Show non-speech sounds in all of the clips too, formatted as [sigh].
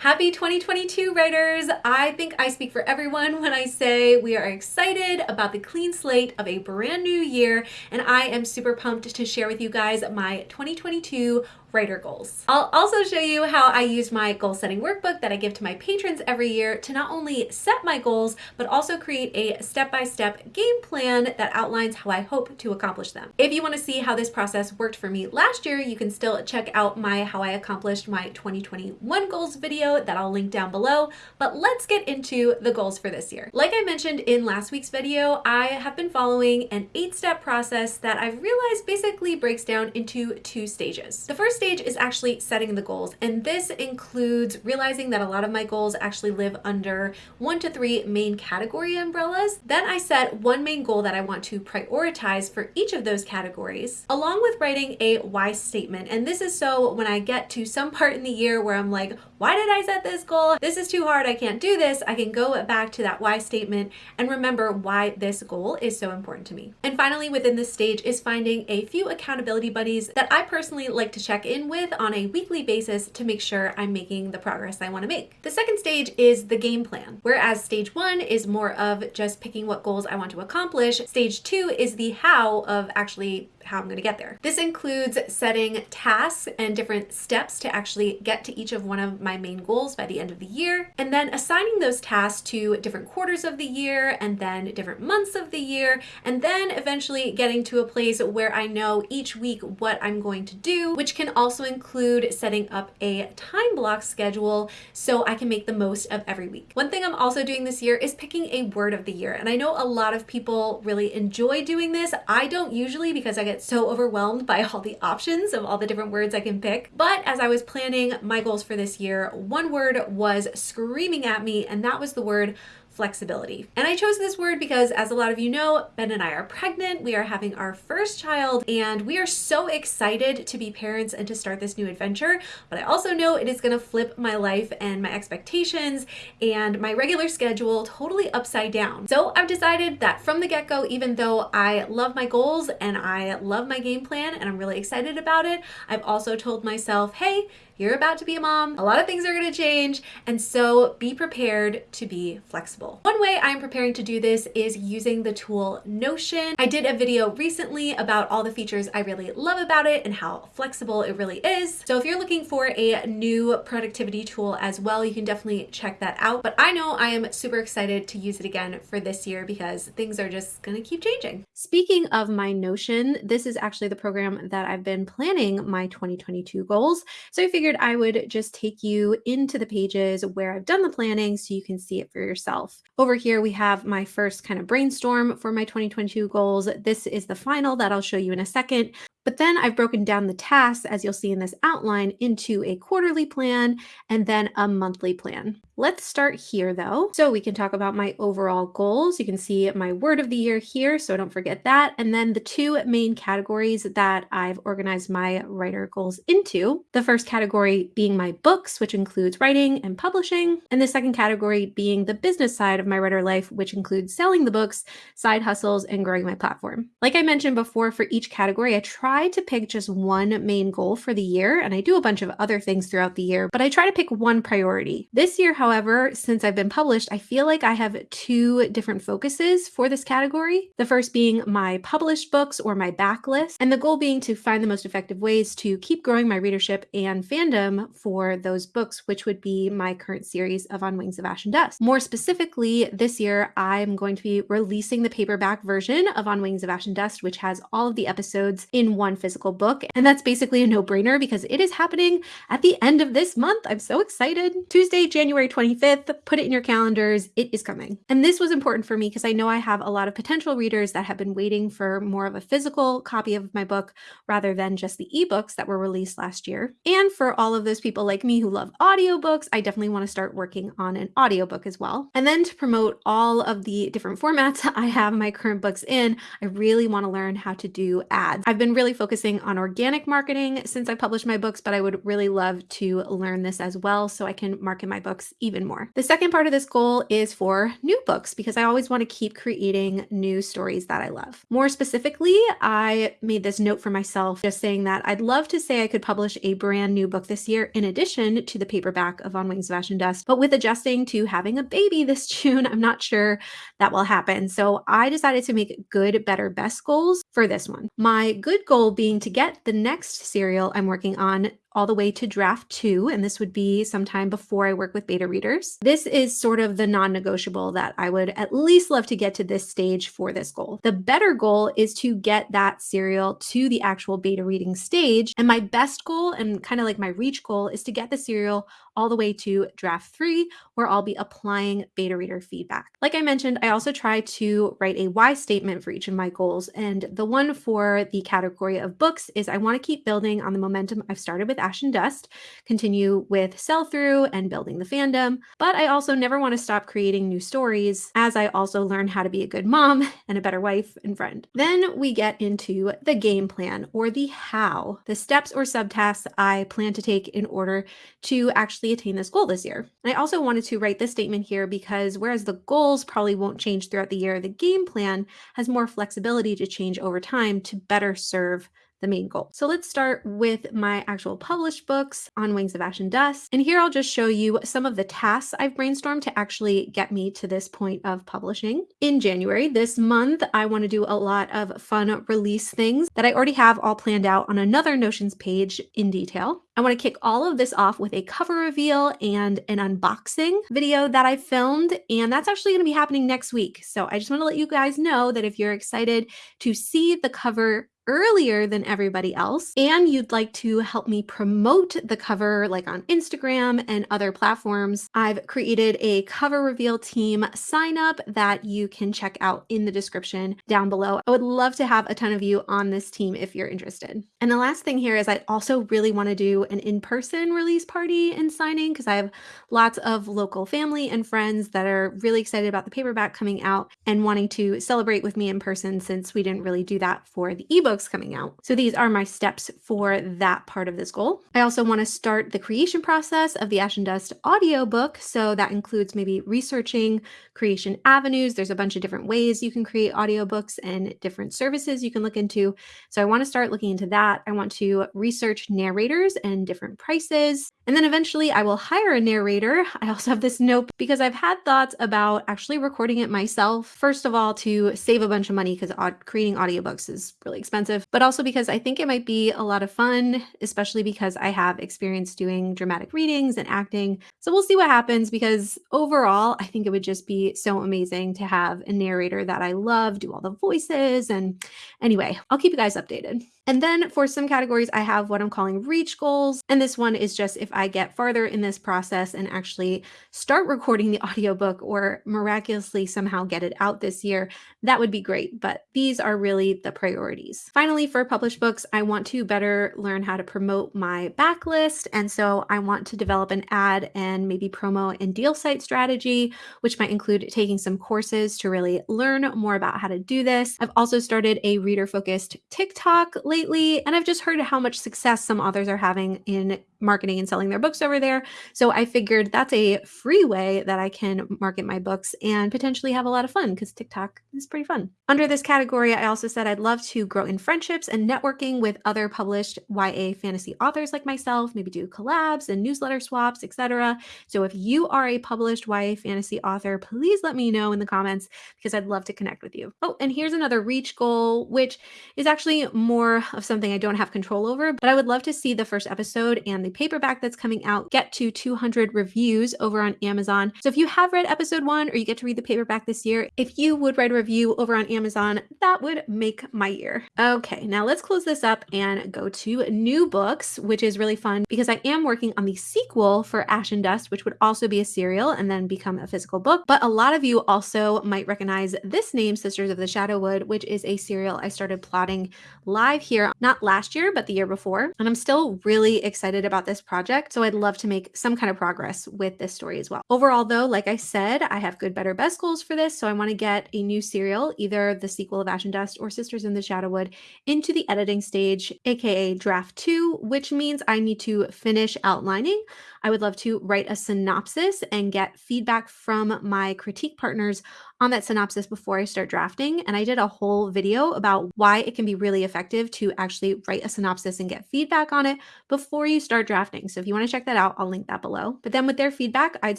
Happy 2022 writers! I think I speak for everyone when I say we are excited about the clean slate of a brand new year and I am super pumped to share with you guys my 2022 writer goals. I'll also show you how I use my goal setting workbook that I give to my patrons every year to not only set my goals, but also create a step-by-step -step game plan that outlines how I hope to accomplish them. If you want to see how this process worked for me last year, you can still check out my how I accomplished my 2021 goals video that I'll link down below, but let's get into the goals for this year. Like I mentioned in last week's video, I have been following an eight-step process that I've realized basically breaks down into two stages. The first stage is actually setting the goals. And this includes realizing that a lot of my goals actually live under one to three main category umbrellas. Then I set one main goal that I want to prioritize for each of those categories, along with writing a why statement. And this is so when I get to some [laughs] part in the year where I'm like, why did I set this goal? This is too hard. I can't do this. I can go back to that why statement and remember why this goal is so important to me. And finally, within this stage is finding a few accountability buddies that I personally like to check in with on a weekly basis to make sure I'm making the progress I want to make. The second stage is the game plan, whereas stage one is more of just picking what goals I want to accomplish. Stage two is the how of actually how I'm going to get there. This includes setting tasks and different steps to actually get to each of one of my main goals by the end of the year, and then assigning those tasks to different quarters of the year and then different months of the year, and then eventually getting to a place where I know each week what I'm going to do, which can also include setting up a time block schedule so I can make the most of every week. One thing I'm also doing this year is picking a word of the year, and I know a lot of people really enjoy doing this. I don't usually because I get so overwhelmed by all the options of all the different words I can pick. But as I was planning my goals for this year, one word was screaming at me, and that was the word flexibility. And I chose this word because as a lot of you know, Ben and I are pregnant, we are having our first child, and we are so excited to be parents and to start this new adventure. But I also know it is gonna flip my life and my expectations and my regular schedule totally upside down. So I've decided that from the get-go, even though I love my goals and I love my game plan and I'm really excited about it, I've also told myself, hey, you're about to be a mom. A lot of things are going to change. And so be prepared to be flexible. One way I'm preparing to do this is using the tool Notion. I did a video recently about all the features I really love about it and how flexible it really is. So if you're looking for a new productivity tool as well, you can definitely check that out. But I know I am super excited to use it again for this year because things are just going to keep changing. Speaking of my Notion, this is actually the program that I've been planning my 2022 goals. So I figured figured I would just take you into the pages where I've done the planning so you can see it for yourself. Over here, we have my first kind of brainstorm for my 2022 goals. This is the final that I'll show you in a second. But then I've broken down the tasks, as you'll see in this outline, into a quarterly plan and then a monthly plan. Let's start here though. So we can talk about my overall goals. You can see my word of the year here, so don't forget that. And then the two main categories that I've organized my writer goals into. The first category being my books, which includes writing and publishing. And the second category being the business side of my writer life, which includes selling the books, side hustles, and growing my platform. Like I mentioned before, for each category, I try to pick just one main goal for the year. And I do a bunch of other things throughout the year, but I try to pick one priority. This year, However, since I've been published, I feel like I have two different focuses for this category. The first being my published books or my backlist, and the goal being to find the most effective ways to keep growing my readership and fandom for those books, which would be my current series of On Wings of Ash and Dust. More specifically, this year, I'm going to be releasing the paperback version of On Wings of Ash and Dust, which has all of the episodes in one physical book. And that's basically a no brainer because it is happening at the end of this month. I'm so excited. Tuesday, January 25th, put it in your calendars. It is coming. And this was important for me because I know I have a lot of potential readers that have been waiting for more of a physical copy of my book rather than just the ebooks that were released last year. And for all of those people like me who love audiobooks, I definitely want to start working on an audiobook as well. And then to promote all of the different formats [laughs] I have my current books in, I really want to learn how to do ads. I've been really really focusing on organic marketing since I published my books, but I would really love to learn this as well so I can market my books even more. The second part of this goal is for new books because I always want to keep creating new stories that I love. More specifically, I made this note for myself just saying that I'd love to say I could publish a brand new book this year in addition to the paperback of On Wings of Ash and Dust, but with adjusting to having a baby [laughs] this June, I'm not sure that will happen. So I decided to make good, better, best goals for this one. My good goal being to get the next serial I'm working on all the way to draft two, and this would be sometime before I work with beta readers. This is sort of the non negotiable that I would at least love to get to this stage for this goal. The better goal is to get that serial to the actual beta reading stage. And my best goal, and kind of like my reach goal, is to get the serial all the way to draft three, where I'll be applying beta reader feedback. Like I mentioned, I also try to write a why statement for each of my goals. And the one for the category of books is I want to keep building on the momentum I've started with Ash and Dust, continue with sell through and building the fandom. But I also never want to stop creating new stories as I also learn how to be a good mom [laughs] and a better wife and friend. Then we get into the game plan or the how, the steps or subtasks I plan to take in order to actually attain this goal this year. And I also wanted to write this statement here because whereas the goals probably won't change throughout the year, the game plan has more flexibility to change over time to better serve the main goal. So let's start with my actual published books on Wings of Ash and Dust. And here I'll just show you some of the tasks I've brainstormed to actually get me to this point of publishing. In January this month, I want to do a lot of fun release things that I already have all planned out on another Notions page in detail. I want to kick all of this off with a cover reveal and an unboxing video that I filmed, and that's actually going to be happening next week. So I just want to let you guys know that if you're excited to see the cover earlier than everybody else and you'd like to help me promote the cover like on Instagram and other platforms, I've created a cover reveal team sign up that you can check out in the description down below. I would love to have a ton of you on this team if you're interested. And the last thing here is I also really want to do an in-person release party and signing because I have lots of local family and friends that are really excited about the paperback coming out and wanting to celebrate with me in person since we didn't really do that for the ebook books coming out. So these are my steps for that part of this goal. I also want to start the creation process of the Ash and Dust audiobook. So that includes maybe researching creation avenues. There's a bunch of different ways you can create audiobooks and different services you can look into. So I want to start looking into that. I want to research narrators and different prices. And then eventually I will hire a narrator. I also have this note because I've had thoughts about actually recording it myself. First of all, to save a bunch of money because creating audiobooks is really expensive expensive, but also because I think it might be a lot of fun, especially because I have experience doing dramatic readings and acting. So we'll see what happens because overall, I think it would just be so amazing to have a narrator that I love do all the voices. And anyway, I'll keep you guys updated. And then for some categories, I have what I'm calling reach goals. And this one is just if I get farther in this process and actually start recording the [laughs] audiobook or miraculously somehow get it out this year, that would be great. But these are really the priorities. Finally, for published books, I want to better learn how to promote my backlist. And so I want to develop an ad and maybe promo and deal site strategy, which might include taking some courses to really learn more about how to do this. I've also started a reader focused TikTok lately, and I've just heard how much success some authors are having in marketing and selling their books over there. So I figured that's a free way that I can market my books and potentially have a lot of fun because TikTok is pretty fun. Under this category, I also said I'd love to grow in friendships and networking with other published YA fantasy authors like myself, maybe do collabs and newsletter swaps, etc. So if you are a published YA fantasy author, please let me know in the comments because I'd love to connect with you. Oh, and here's another reach goal, which is actually more of something I don't have control over, but I would love to see the first episode and the paperback that's coming out get to 200 reviews over on Amazon. So if you have read episode one or you get to read the paperback this year, if you would write a review over on Amazon, that would make my year. Okay, now let's close this up and go to new books, which is really fun because I am working on the sequel for Ash and Dust, which would also be a serial and then become a physical book. But a lot of you also might recognize this name, Sisters of the Shadowwood, which is a serial I started plotting live here, not last year, but the year before. And I'm still really excited about about this project. So I'd love to make some kind of progress with this story as well. Overall, though, like I said, I have good, better, best goals for this. So I want to get a new serial, either the sequel of Ash and Dust or Sisters in the Shadowwood, into the editing stage, aka draft two, which means I need to finish outlining. I would love to write a synopsis and get feedback from my critique partners on that synopsis before I start drafting. And I did a whole video about why it can be really effective to actually write a synopsis and get feedback on it before you start drafting. So if you want to check that out, I'll link that below. But then with their feedback, I'd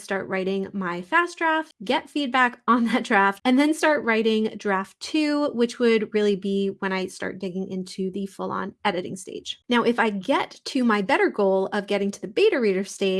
start writing my fast draft, get feedback [laughs] on that draft, and then start writing draft two, which would really be when I start digging into the full on editing stage. Now, if I get to my better goal of getting to the beta reader stage,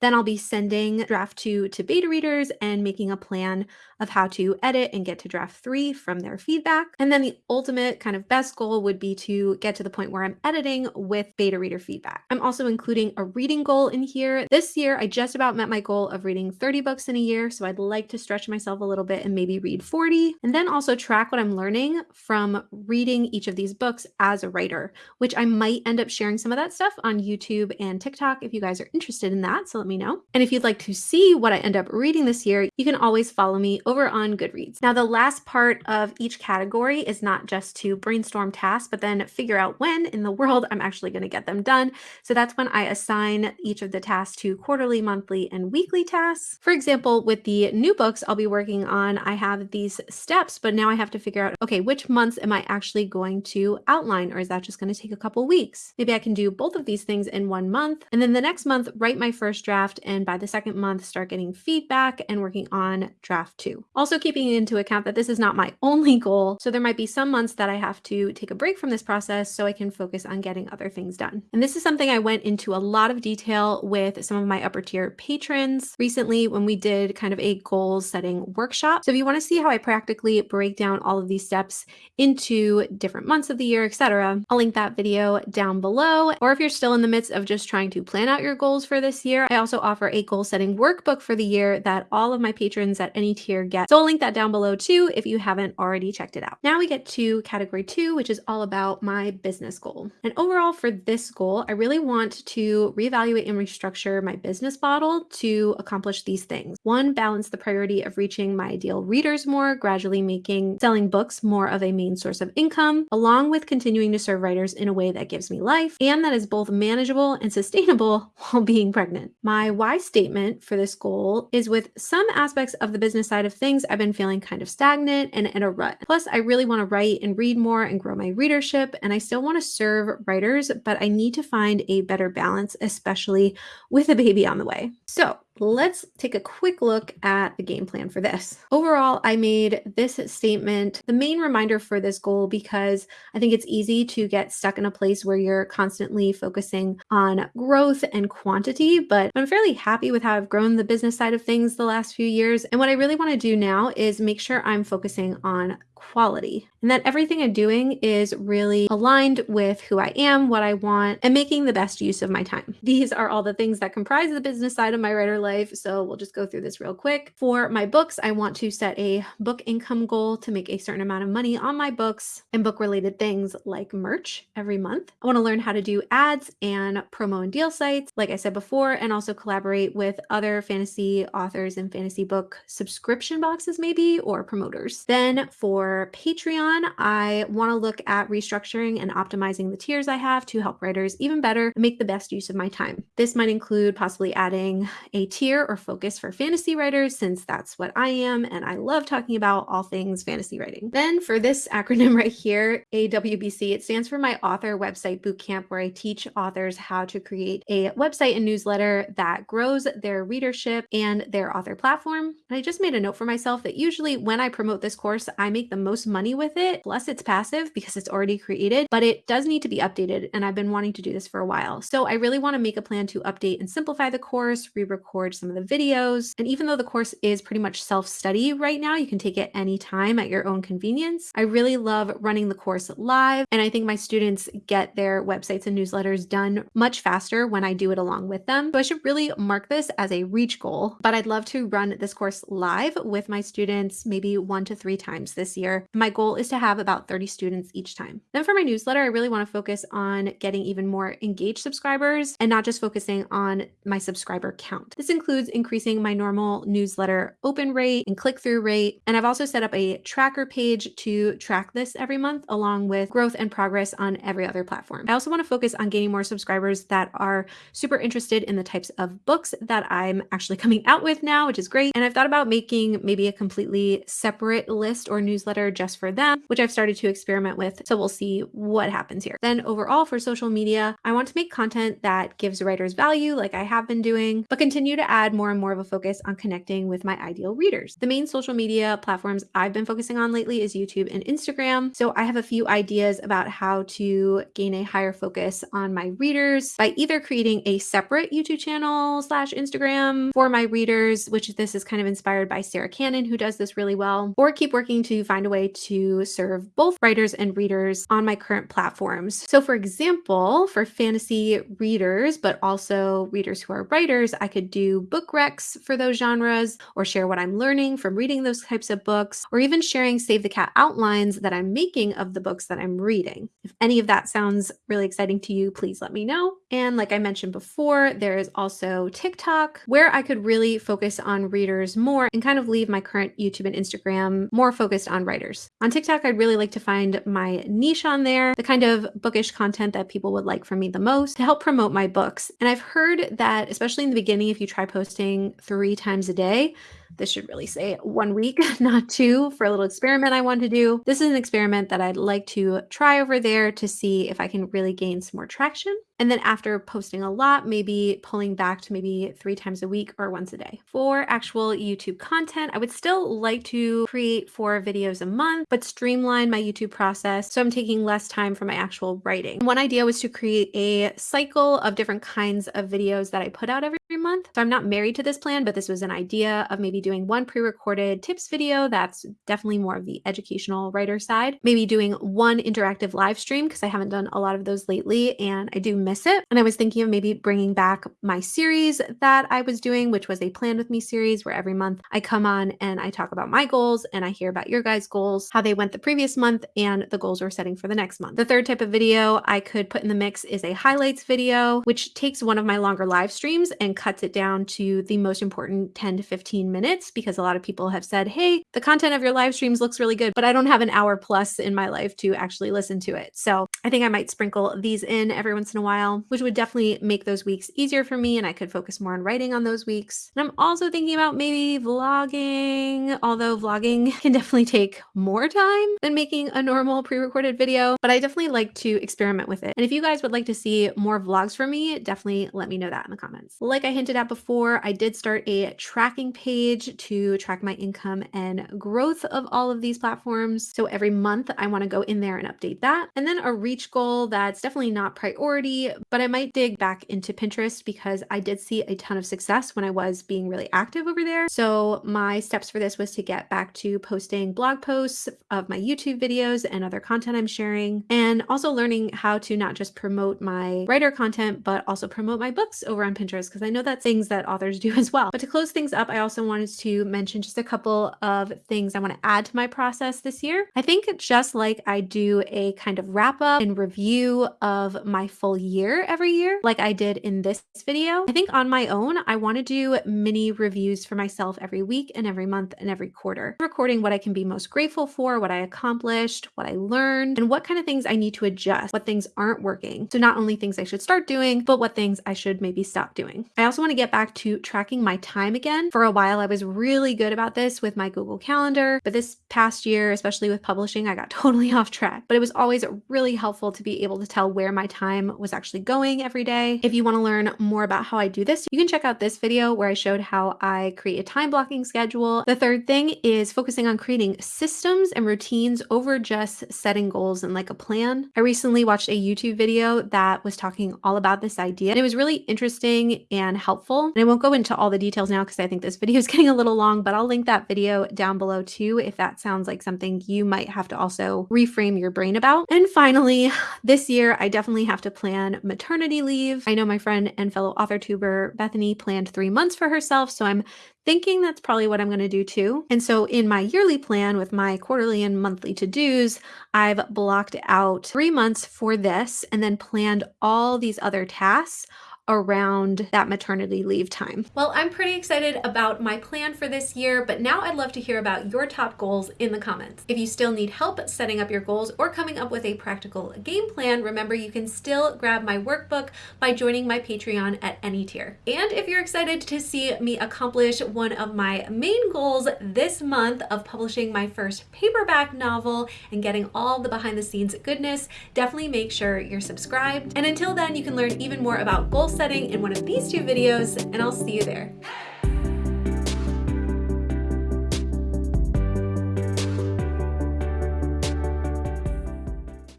then I'll be sending draft two to beta readers and making a plan of how to edit and get to draft three from their feedback. And then the ultimate kind of best goal would be to get to the point where I'm editing with beta reader feedback. I'm also including a reading goal in here. This year, I just about met my goal of reading 30 books in a year. So I'd like to stretch myself a little bit and maybe read 40 and then also track what I'm learning from reading each of these books as a writer, which I might end up sharing some of that stuff on YouTube and TikTok if you guys are interested in that. So let me know. And if you'd like to see what I end up reading this year, you can always follow me over on Goodreads. Now, the last part of each category is not just to brainstorm tasks, but then figure out when in the world I'm actually going to get them done. So that's when I assign each of the tasks to quarterly, monthly, and weekly tasks. For example, with the new books I'll be working on, I have these steps, but now I have to figure out, okay, which months am I actually going to outline, or is that just going to take a couple weeks? Maybe I can do both of these things in one month, and then the next month, write my first draft, and by the second month, start getting feedback and working on draft two. Also keeping into account that this is not my [laughs] only goal, so there might be some months that I have to take a break from this process so I can focus on getting other things done. And this is something I went into a lot of detail with some of my upper tier patrons recently when we did kind of a goal setting workshop. So if you want to see how I practically break down all of these steps into different months of the year, etc., I'll link that video down below. Or if you're still in the midst of just trying to plan out your goals for this year, I also offer a goal setting workbook for the year that all of my patrons at any tier get. So I'll link that down below too if you haven't already checked it out. Now we get to category two, which is all about my business goal. And overall for this goal, I really want to reevaluate and restructure my business model to accomplish these things. One, balance the priority of reaching my ideal readers more, gradually making selling books more of a main source of income, along with continuing to serve writers in a way that gives me life and that is both manageable and sustainable [laughs] while being pregnant. My why statement for this goal is with some aspects of the business side of things, I've been feeling kind of stagnant and in a rut. Plus, I really want to write and read more and grow my readership, and I still want to serve writers, but I need to find a better balance, especially with a baby on the way. So, let's take a quick look at the game plan for this. Overall, I made this statement the main reminder for this goal because I think it's easy to get stuck in a place where you're constantly focusing on growth and quantity, but I'm fairly happy with how I've grown the business side of things the last few years. And what I really want to do now is make sure I'm focusing on quality and that everything I'm doing is really aligned with who I am, what I want, and making the best use of my time. [laughs] These are all the things that comprise the business side of my writer life. So we'll just go through this real quick. For my books, I want to set a book income goal to make a certain amount of money on my books and book related things like merch every month. I want to learn how to do ads and promo and deal sites, like I said before, and also collaborate with other fantasy authors and fantasy book subscription boxes, maybe, or promoters. Then for Patreon, I want to look at restructuring and optimizing the tiers I have to help writers even better make the best use of my time. This might include possibly adding a tier or focus for fantasy writers, since that's what I am, and I love talking about all things fantasy writing. Then for this acronym right here, AWBC, it stands for my author website bootcamp, where I teach authors how to create a website and newsletter that grows their readership and their author platform. And I just made a note for myself that usually when I promote this course, I make the most money with it. Plus, it's passive because it's already created, but it does need to be updated. And I've been wanting to do this for a while. So I really want to make a plan to update and simplify the course, re record some of the videos. And even though the course is pretty much self study right now, you can take it anytime at your own convenience. I really love running the course live. And I think my students get their websites and newsletters done much faster when I do it along with them. So I should really mark this as a reach goal, but I'd love to run this course live with my students maybe one to three times this year year. My goal is to have about 30 students each time. Then for my newsletter, I really want to focus on getting even more engaged subscribers and not just focusing on my subscriber count. This includes increasing my normal newsletter open rate and click through rate. And I've also set up a tracker page to track this every month along with growth and progress on every other platform. I also want to focus on gaining more subscribers that are super interested in the types of books that I'm actually coming out with now, which is great. And I've thought about making maybe a completely separate list or newsletter just for them, which I've started to experiment with. So we'll see what happens here. Then overall for social media, I want to make content that gives writers value like I have been doing, but continue to add more and more of a focus on connecting with my ideal readers. The main social media platforms I've been focusing on lately is YouTube and Instagram. So I have a few ideas about how to gain a higher focus on my readers by either creating a separate YouTube channel slash Instagram for my readers, which this is kind of inspired by Sarah Cannon, who does this really well, or keep working to find way to serve both writers and readers on my current platforms. So for example, for fantasy readers, but also readers who are writers, I could do book recs for those genres or share what I'm learning from reading those types of books, or even sharing Save the Cat outlines that I'm making of the books that I'm reading. If any of that sounds really exciting to you, please let me know. And like I mentioned before, there is also TikTok where I could really focus on readers more and kind of leave my current YouTube and Instagram more focused on writers. On TikTok, I'd really like to find my niche on there, the kind of bookish content that people would like from me the most to help promote my books. And I've heard that, especially in the beginning, if you try posting three times a day, this should really say one week, [laughs] not two, for a little experiment I want to do. This is an experiment that I'd like to try over there to see if I can really gain some more traction. And then after posting a lot, maybe pulling back to maybe three times a week or once a day. For actual YouTube content, I would still like to create four videos a month, but streamline my YouTube process so I'm taking less time for my actual writing. One idea was to create a cycle of different kinds of videos that I put out every month. So I'm not married to this plan, but this was an idea of maybe doing one pre-recorded tips video that's definitely more of the educational writer side. Maybe doing one interactive live stream because I haven't done a lot of those lately and I do miss it. And I was thinking of maybe bringing back my series that I was doing, which was a plan with me series where every month I come on and I talk about my goals and I hear about your guys' goals, how they went the previous month and the goals we're setting for the next month. The third type of video I could put in the mix is a highlights video, which takes one of my longer live streams and cuts it down to the most important 10 to 15 minutes because a lot of people have said, hey, the content of your live streams looks really good, but I don't have an hour plus in my life to actually listen to it. So I think I might sprinkle these in every once in a while, which would definitely make those weeks easier for me and I could focus more on writing on those weeks. And I'm also thinking about maybe vlogging, although vlogging [laughs] can definitely take more time than making a normal pre-recorded video, but I definitely like to experiment with it. And if you guys would like to see more vlogs from me, definitely let me know that in the comments. Like I hinted at before, I did start a tracking page to track my income and growth of all of these platforms. So every month I want to go in there and update that. And then a reach goal that's definitely not priority, but I might dig back into Pinterest because I did see a ton of success when I was being really active over there. So my steps for this was to get back to posting blog posts of my YouTube videos and other content I'm sharing, and also learning how to not just promote my writer content, but also promote my books over on Pinterest because I know that's things that authors do [laughs] as well. But to close things up, I also wanted to mention just a couple of things I want to add to my process this year. I think just like I do a kind of wrap up and review of my full year every year, like I did in this video, I think on my own, I want to do mini reviews for myself every week and every month and every quarter, recording what I can be most grateful for, what I accomplished, what I learned, and what kind of things I need to adjust, what things aren't working. So not only things I should start doing, but what things I should maybe stop doing. I also want to get back to tracking my time again. For a while, I was really good about this with my Google Calendar, but this past year, especially with publishing, I got [laughs] totally off track. But it was always really helpful to be able to tell where my time was actually going every day. If you want to learn more about how I do this, you can check out this video where I showed how I create a time blocking schedule. The third thing is focusing on creating systems and routines over just setting goals and like a plan. I recently watched a YouTube video that was talking all about this idea and it was really interesting and helpful. And I won't go into all the details now because I think this [laughs] video is getting a little long, but I'll link that video down below too if that sounds like something you might have to also reframe your brain about. And finally, this year I definitely have to plan maternity leave. I know my friend and fellow author tuber Bethany planned three months for herself, so I'm thinking that's probably what I'm going to do too. And so in my yearly plan with my quarterly and monthly to-dos, I've blocked out three months for this and then planned all these other tasks around that maternity leave time. Well, I'm pretty excited about my plan for this year, but now I'd love to hear about your top goals in the comments. If you still need help setting up your goals or coming up with a practical game plan, remember you can still grab my workbook by joining my Patreon at any tier. And if you're excited to see me accomplish one of my main goals this month of publishing my first paperback novel and getting all the behind the scenes goodness, definitely make sure you're subscribed. And until then, you can learn even more about goals setting in one of these two videos, and I'll see you there.